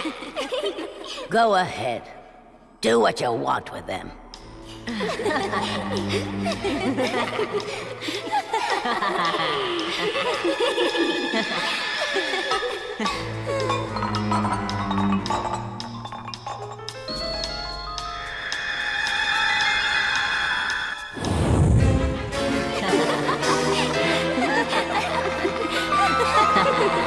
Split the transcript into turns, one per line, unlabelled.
Go ahead. Do what you want with them.